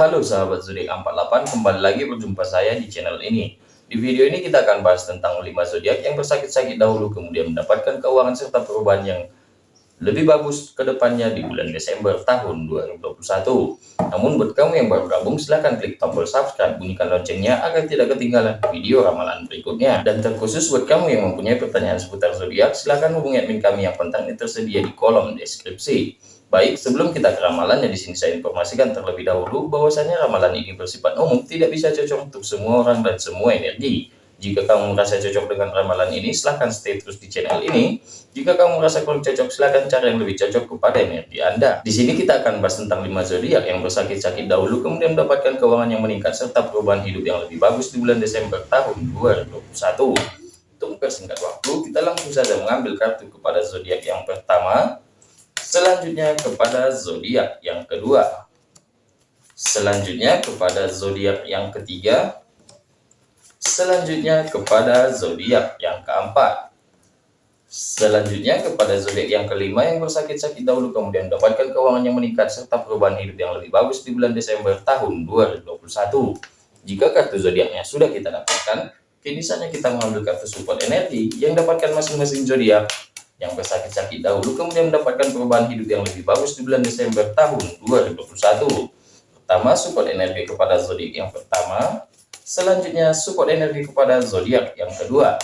Halo sahabat zodiak 48, kembali lagi berjumpa saya di channel ini. Di video ini kita akan bahas tentang 5 zodiak yang bersakit-sakit dahulu kemudian mendapatkan keuangan serta perubahan yang lebih bagus ke depannya di bulan Desember tahun 2021. Namun buat kamu yang baru gabung silahkan klik tombol subscribe, bunyikan loncengnya agar tidak ketinggalan video ramalan berikutnya. Dan terkhusus buat kamu yang mempunyai pertanyaan seputar zodiak, silahkan hubungi admin kami yang kontaknya tersedia di kolom deskripsi. Baik, sebelum kita ke ramalannya di sini saya informasikan terlebih dahulu bahwasanya ramalan ini bersifat umum, tidak bisa cocok untuk semua orang dan semua energi. Jika kamu merasa cocok dengan ramalan ini, silahkan stay terus di channel ini. Jika kamu merasa kurang cocok, silahkan cari yang lebih cocok kepada energi Anda. Di sini kita akan bahas tentang 5 zodiak yang bersakit-sakit dahulu, kemudian mendapatkan keuangan yang meningkat serta perubahan hidup yang lebih bagus di bulan Desember tahun 2021. Untuk mempersingkat waktu, kita langsung saja mengambil kartu kepada zodiak yang pertama, Selanjutnya kepada zodiak yang kedua. Selanjutnya kepada zodiak yang ketiga. Selanjutnya kepada zodiak yang keempat. Selanjutnya kepada zodiak yang kelima yang bersakit-sakit dahulu kemudian mendapatkan keuangan yang meningkat serta perubahan hidup yang lebih bagus di bulan Desember tahun 2021. Jika kartu zodiaknya sudah kita dapatkan, kini saatnya kita mengambil kartu support energi yang dapatkan masing-masing zodiak yang bersakit-sakit dahulu kemudian mendapatkan perubahan hidup yang lebih bagus di bulan Desember tahun 2021. Pertama, support energi kepada zodiak yang pertama. Selanjutnya, support energi kepada zodiak yang kedua.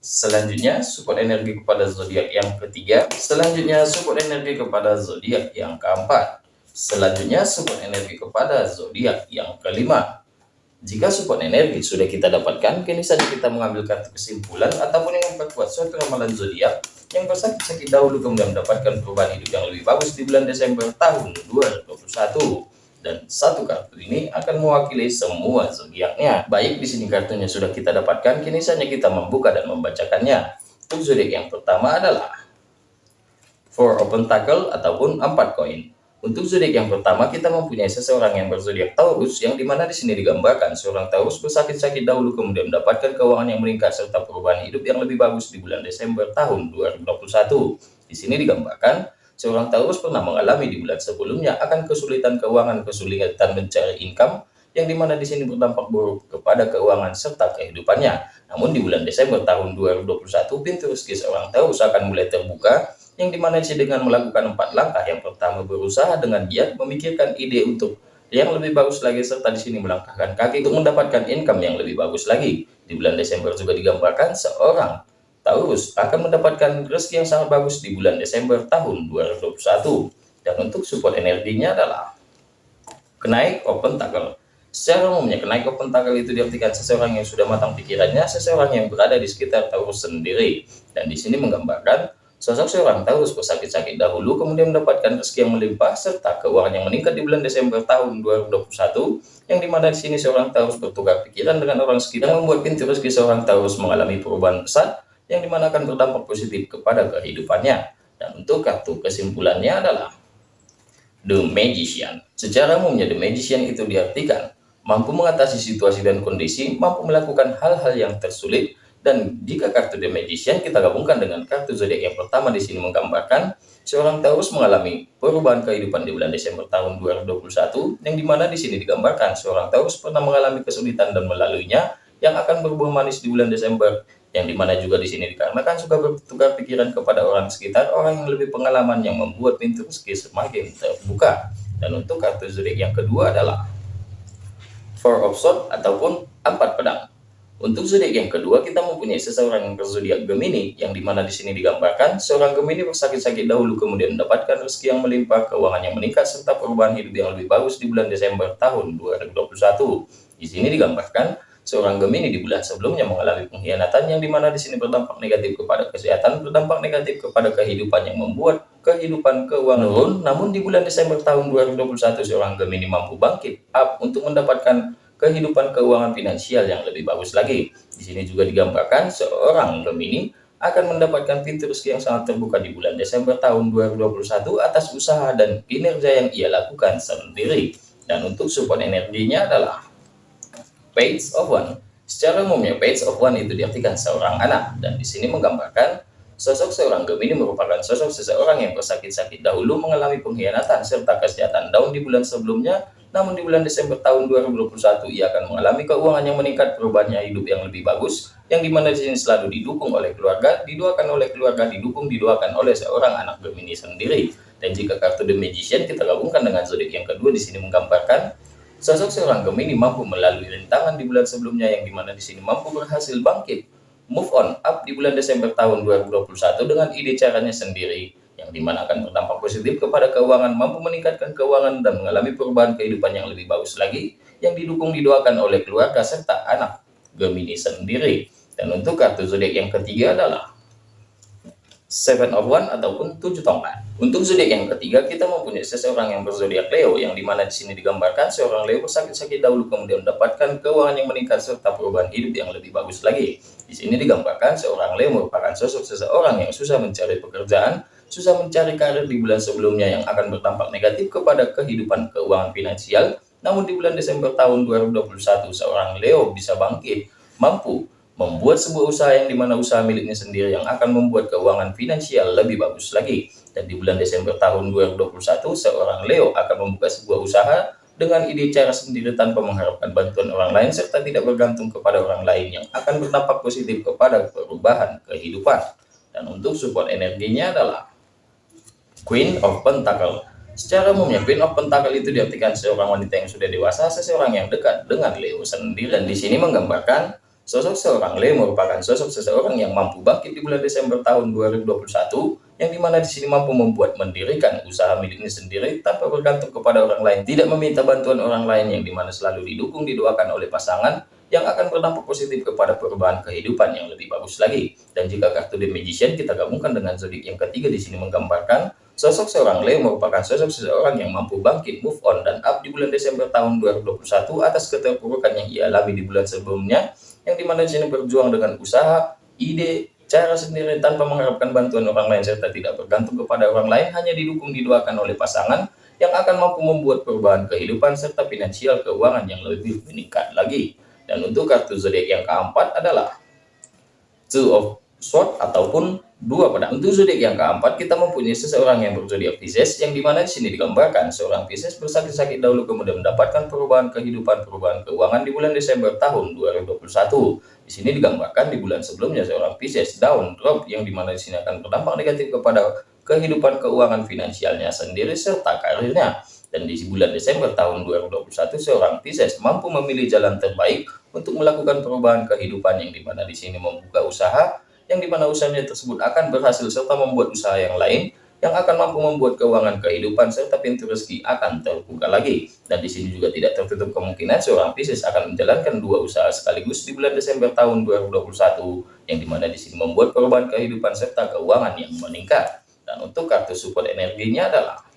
Selanjutnya, support energi kepada zodiak yang ketiga. Selanjutnya, support energi kepada zodiak yang keempat. Selanjutnya, support energi kepada zodiak yang kelima. Jika support energi sudah kita dapatkan, kini saja kita mengambil kartu kesimpulan ataupun yang memperkuat suatu ramalan zodiak yang bersakit-sakit dahulu kemudian mendapatkan perubahan hidup yang lebih bagus di bulan Desember tahun 2021 dan satu kartu ini akan mewakili semua zodiaknya. Baik di sini kartunya sudah kita dapatkan, kini saatnya kita membuka dan membacakannya. Untuk zodiak yang pertama adalah Four Open Tackle ataupun empat koin. Untuk zodiak yang pertama, kita mempunyai seseorang yang berzodiak Taurus, yang di mana di sini digambarkan seorang Taurus bersakit-sakit dahulu kemudian mendapatkan keuangan yang meningkat serta perubahan hidup yang lebih bagus di bulan Desember tahun 2021. Di sini digambarkan seorang Taurus pernah mengalami di bulan sebelumnya akan kesulitan keuangan, kesulitan mencari income, yang di mana di sini berdampak buruk kepada keuangan serta kehidupannya. Namun di bulan Desember tahun 2021, pintu rezeki seorang Taurus akan mulai terbuka yang di mana sih dengan melakukan empat langkah. Yang pertama berusaha dengan giat memikirkan ide untuk yang lebih bagus lagi serta di sini melangkahkan kaki untuk mendapatkan income yang lebih bagus lagi. Di bulan Desember juga digambarkan seorang Taurus akan mendapatkan rezeki yang sangat bagus di bulan Desember tahun 2021 dan untuk support energinya adalah kenaik open tackle secara umumnya kenaik open tackle itu diartikan seseorang yang sudah matang pikirannya seseorang yang berada di sekitar Taurus sendiri. Dan di sini menggambarkan Sosok seorang Taurus bersakit-sakit dahulu kemudian mendapatkan rezeki yang melimpah serta keuangan yang meningkat di bulan Desember tahun 2021 yang di mana di sini seorang Taurus bertukar pikiran dengan orang sekitar yang membuat pintu rezeki seorang Taurus mengalami perubahan besar yang di mana akan berdampak positif kepada kehidupannya. Dan untuk kartu kesimpulannya adalah The Magician. Secara umumnya The Magician itu diartikan mampu mengatasi situasi dan kondisi mampu melakukan hal-hal yang tersulit dan jika kartu The Magician kita gabungkan dengan kartu zodiak yang pertama di sini menggambarkan seorang Taurus mengalami perubahan kehidupan di bulan Desember tahun 2021 yang di mana di sini digambarkan seorang Taurus pernah mengalami kesulitan dan melaluinya yang akan berbuah manis di bulan Desember yang di mana juga di sini dikarenakan suka bertukar pikiran kepada orang sekitar orang yang lebih pengalaman yang membuat pintu rezeki semakin terbuka. Dan untuk kartu zodiak yang kedua adalah Four of Swords ataupun empat pedang untuk zodiak yang kedua, kita mempunyai seseorang yang berzodiak Gemini, yang di mana di sini digambarkan seorang Gemini bersakit-sakit dahulu kemudian mendapatkan rezeki yang melimpah, keuangan yang meningkat, serta perubahan hidup yang lebih bagus di bulan Desember tahun 2021. Di sini digambarkan seorang Gemini di bulan sebelumnya mengalami pengkhianatan yang di mana di sini berdampak negatif kepada kesehatan, berdampak negatif kepada kehidupan yang membuat kehidupan keuangan turun. Namun di bulan Desember tahun 2021 seorang Gemini mampu bangkit up untuk mendapatkan kehidupan keuangan finansial yang lebih bagus lagi. Di sini juga digambarkan seorang Gemini akan mendapatkan pintu rezeki yang sangat terbuka di bulan Desember tahun 2021 atas usaha dan kinerja yang ia lakukan sendiri. Dan untuk support energinya adalah Page of One. Secara umumnya Page of One itu diartikan seorang anak dan di sini menggambarkan Sosok seorang Gemini merupakan sosok seseorang yang bersakit-sakit dahulu mengalami pengkhianatan serta kesehatan daun di bulan sebelumnya namun di bulan Desember tahun 2021 ia akan mengalami keuangan yang meningkat, perubahannya hidup yang lebih bagus, yang di mana di sini selalu didukung oleh keluarga, didoakan oleh keluarga, didukung, didoakan oleh seorang anak Gemini sendiri. Dan jika kartu The Magician kita gabungkan dengan zodiak yang kedua di sini menggambarkan sosok seorang Gemini mampu melalui rintangan di bulan sebelumnya yang di mana di sini mampu berhasil bangkit, move on up di bulan Desember tahun 2021 dengan ide caranya sendiri yang di mana akan berdampak positif kepada keuangan, mampu meningkatkan keuangan dan mengalami perubahan kehidupan yang lebih bagus lagi, yang didukung didoakan oleh keluarga serta anak Gemini sendiri. Dan untuk kartu zodiak yang ketiga adalah Seven of One ataupun tujuh tongkat. Untuk zodiak yang ketiga, kita mempunyai seseorang yang berzodiak Leo, yang di mana di sini digambarkan seorang Leo bersakit-sakit dahulu kemudian mendapatkan keuangan yang meningkat serta perubahan hidup yang lebih bagus lagi. Di sini digambarkan seorang Leo merupakan sosok seseorang yang susah mencari pekerjaan, susah mencari karir di bulan sebelumnya yang akan berdampak negatif kepada kehidupan keuangan finansial. Namun di bulan Desember tahun 2021, seorang Leo bisa bangkit, mampu membuat sebuah usaha yang di mana usaha miliknya sendiri yang akan membuat keuangan finansial lebih bagus lagi. Dan di bulan Desember tahun 2021, seorang Leo akan membuka sebuah usaha dengan ide cara sendiri tanpa mengharapkan bantuan orang lain serta tidak bergantung kepada orang lain yang akan berdampak positif kepada perubahan kehidupan. Dan untuk support energinya adalah Queen of Pentacle. Secara umumnya Queen of Pentacle itu diartikan seorang wanita yang sudah dewasa, seseorang yang dekat dengan Leo sendiri. Dan di sini menggambarkan sosok seorang Leo merupakan sosok seseorang yang mampu bangkit di bulan Desember tahun 2021, yang di mana di sini mampu membuat mendirikan usaha miliknya sendiri tanpa bergantung kepada orang lain, tidak meminta bantuan orang lain yang di mana selalu didukung didoakan oleh pasangan, yang akan berdampak positif kepada perubahan kehidupan yang lebih bagus lagi. Dan jika kartu The Magician kita gabungkan dengan zodiak yang ketiga di sini menggambarkan Sosok seorang Leo merupakan sosok seseorang yang mampu bangkit, move on, dan up di bulan Desember tahun 2021 atas keterpurukan yang ia alami di bulan sebelumnya, yang di mana di sini berjuang dengan usaha, ide, cara sendiri tanpa mengharapkan bantuan orang lain serta tidak bergantung kepada orang lain, hanya didukung didoakan oleh pasangan yang akan mampu membuat perubahan kehidupan serta finansial keuangan yang lebih meningkat lagi. Dan untuk kartu zodiak yang keempat adalah Two of Swords ataupun dua pedang. Untuk zodiak yang keempat, kita mempunyai seseorang yang berzodiak Pisces, yang di mana di sini digambarkan seorang Pisces bersakit-sakit dahulu kemudian mendapatkan perubahan kehidupan, perubahan keuangan di bulan Desember tahun 2021. Di sini digambarkan di bulan sebelumnya seorang Pisces down drop, yang di mana di sini akan berdampak negatif kepada kehidupan keuangan finansialnya sendiri serta karirnya. Dan di bulan Desember tahun 2021, seorang Pisces mampu memilih jalan terbaik untuk melakukan perubahan kehidupan yang di mana di sini membuka usaha yang di mana usahanya tersebut akan berhasil serta membuat usaha yang lain yang akan mampu membuat keuangan kehidupan serta pintu rezeki akan terbuka lagi. Dan di sini juga tidak tertutup kemungkinan seorang Pisces akan menjalankan dua usaha sekaligus di bulan Desember tahun 2021 yang di mana di sini membuat perubahan kehidupan serta keuangan yang meningkat. Dan untuk kartu support energinya adalah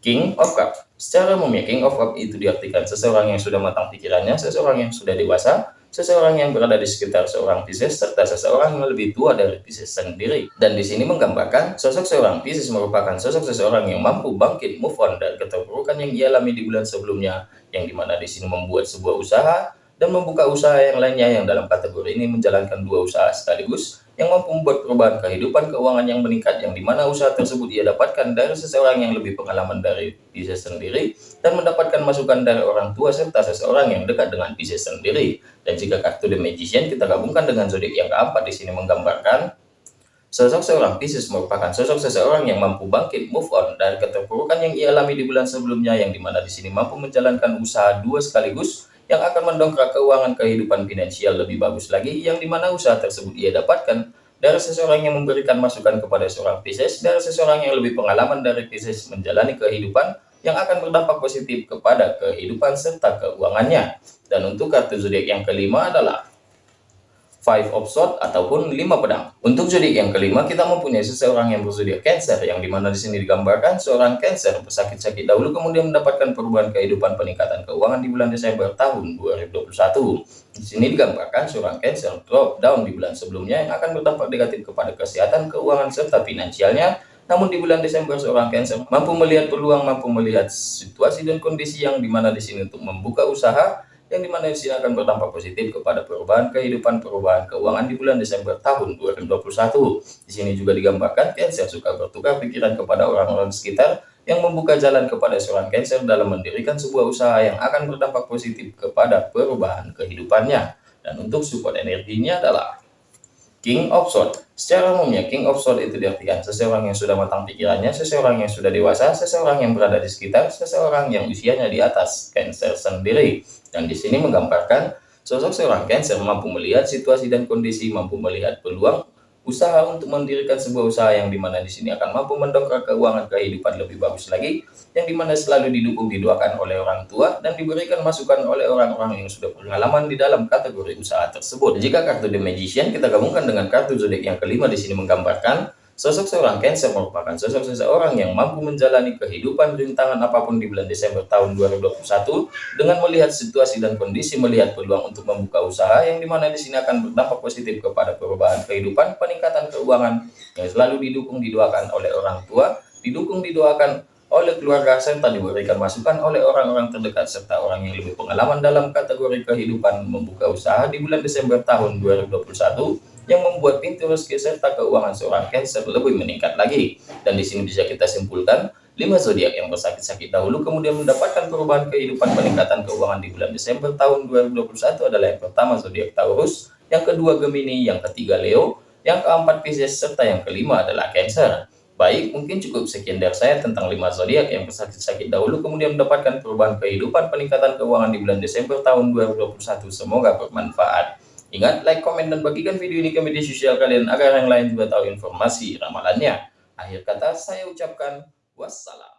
King of Cup. Secara umumnya King of Cup itu diartikan seseorang yang sudah matang pikirannya, seseorang yang sudah dewasa, seseorang yang berada di sekitar seorang Pisces serta seseorang yang lebih tua dari Pisces sendiri. Dan di sini menggambarkan sosok seorang Pisces merupakan sosok seseorang yang mampu bangkit move on dari keterpurukan yang ia alami di bulan sebelumnya, yang di mana di sini membuat sebuah usaha dan membuka usaha yang lainnya yang dalam kategori ini menjalankan dua usaha sekaligus yang mampu membuat perubahan kehidupan keuangan yang meningkat yang di mana usaha tersebut ia dapatkan dari seseorang yang lebih pengalaman dari Pisces sendiri dan mendapatkan masukan dari orang tua serta seseorang yang dekat dengan Pisces sendiri. Dan jika kartu The Magician kita gabungkan dengan zodiak yang keempat di sini menggambarkan Sosok seorang Pisces merupakan sosok seseorang yang mampu bangkit move on dari keterpurukan yang ia alami di bulan sebelumnya yang di mana di sini mampu menjalankan usaha dua sekaligus yang akan mendongkrak keuangan kehidupan finansial lebih bagus lagi yang di mana usaha tersebut ia dapatkan dari seseorang yang memberikan masukan kepada seorang Pisces dari seseorang yang lebih pengalaman dari Pisces menjalani kehidupan yang akan berdampak positif kepada kehidupan serta keuangannya. Dan untuk kartu zodiak yang kelima adalah Five of Swords ataupun lima pedang. Untuk zodiak yang kelima kita mempunyai seseorang yang berzodiak Cancer yang di mana di sini digambarkan seorang Cancer bersakit-sakit dahulu kemudian mendapatkan perubahan kehidupan peningkatan keuangan di bulan Desember tahun 2021. Di sini digambarkan seorang Cancer drop down di bulan sebelumnya yang akan berdampak negatif kepada kesehatan keuangan serta finansialnya namun di bulan Desember seorang Cancer mampu melihat peluang, mampu melihat situasi dan kondisi yang di mana di sini untuk membuka usaha yang di mana sini akan berdampak positif kepada perubahan kehidupan perubahan keuangan di bulan Desember tahun 2021. Di sini juga digambarkan Cancer suka bertukar pikiran kepada orang-orang sekitar yang membuka jalan kepada seorang Cancer dalam mendirikan sebuah usaha yang akan berdampak positif kepada perubahan kehidupannya. Dan untuk support energinya adalah King of Swords. Secara umumnya, King of Swords itu diartikan seseorang yang sudah matang pikirannya, seseorang yang sudah dewasa, seseorang yang berada di sekitar, seseorang yang usianya di atas Cancer sendiri. Dan di sini menggambarkan sosok seorang Cancer mampu melihat situasi dan kondisi, mampu melihat peluang, usaha untuk mendirikan sebuah usaha yang di mana di sini akan mampu mendongkrak keuangan kehidupan lebih bagus lagi, yang di mana selalu didukung didoakan oleh orang tua dan diberikan masukan oleh orang-orang yang sudah pengalaman di dalam kategori usaha tersebut. Jika kartu The Magician kita gabungkan dengan kartu zodiak yang kelima di sini menggambarkan Sosok seorang Cancer merupakan sosok seseorang yang mampu menjalani kehidupan rintangan apa pun di bulan Desember tahun 2021 dengan melihat situasi dan kondisi melihat peluang untuk membuka usaha yang di mana di sini akan berdampak positif kepada perubahan kehidupan, peningkatan keuangan yang selalu didukung didoakan oleh orang tua, didukung didoakan oleh keluarga serta diberikan masukan oleh orang-orang terdekat serta orang yang lebih pengalaman dalam kategori kehidupan membuka usaha di bulan Desember tahun 2021 yang membuat pintu rezeki serta keuangan seorang Cancer lebih meningkat lagi. Dan di sini bisa kita simpulkan, lima zodiak yang bersakit-sakit dahulu kemudian mendapatkan perubahan kehidupan peningkatan keuangan di bulan Desember tahun 2021 adalah yang pertama zodiak Taurus, yang kedua Gemini, yang ketiga Leo, yang keempat Pisces, serta yang kelima adalah Cancer. Baik, mungkin cukup sekian dari saya tentang lima zodiak yang bersakit-sakit dahulu kemudian mendapatkan perubahan kehidupan peningkatan keuangan di bulan Desember tahun 2021. Semoga bermanfaat. Ingat, like, komen, dan bagikan video ini ke media sosial kalian agar yang lain juga tahu informasi ramalannya. Akhir kata, saya ucapkan wassalam.